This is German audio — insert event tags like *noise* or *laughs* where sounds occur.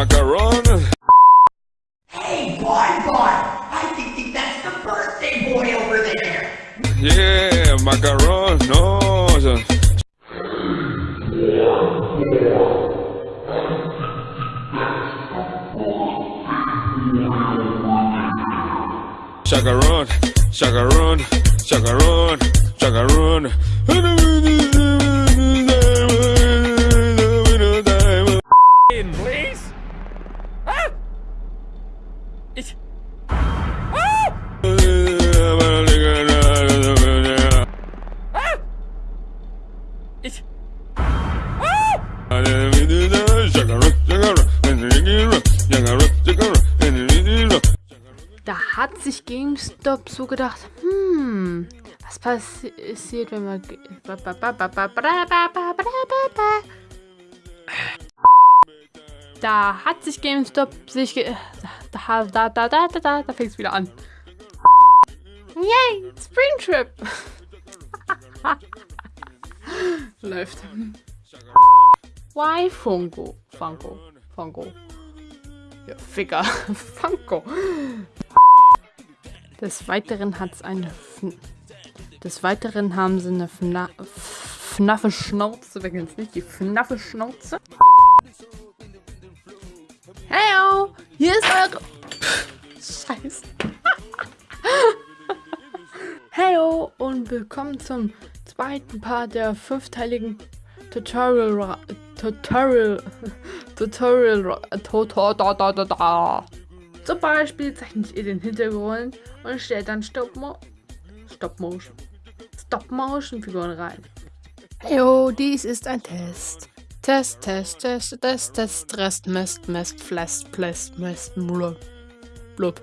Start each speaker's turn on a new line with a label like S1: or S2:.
S1: macaron.
S2: Hey, Bonbon! I think, think that's the birthday boy over there!
S1: Yeah, macaron. No. Chacaron, chacaron, chacaron, chacaron.
S3: Ich. Ah! Ah! Ich. Ah!
S4: Da hat sich GameStop so gedacht, hm, was passiert, wenn wir... Da hat sich GameStop sich... Da, da, da, da, da, da, da fängt es wieder an. Yay, Springtrip! *laughs* Läuft. Why Funko? Funko. Funko. Ja, Ficker. *laughs* Funko. Des Weiteren hat es eine... Fn Des Weiteren haben sie eine Fna Fnaffe Schnauze. Wer kennt's nicht? Die Fnaffe Schnauze. Heyo! Hier ist eure... Scheiße. *laughs* Heyo und willkommen zum zweiten Part der fünfteiligen Tutorial... Tutorial... *laughs* Tutorial... Tutorial... Zum Beispiel zeichnet ihr den Hintergrund und stellt dann Stop, Mo Stop Motion. Stop Motion Figuren rein. Heyo, dies ist ein Test. Test, Test, Test, Test, Test, Rest, mest, mest, Flest, Plest, mest, muller. Blub.